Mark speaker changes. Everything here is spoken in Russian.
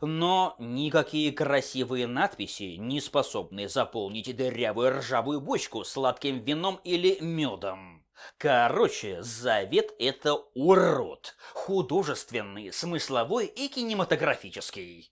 Speaker 1: Но никакие красивые надписи не способны заполнить дырявую ржавую бочку сладким вином или медом. Короче, завет — это урод. Художественный, смысловой и кинематографический.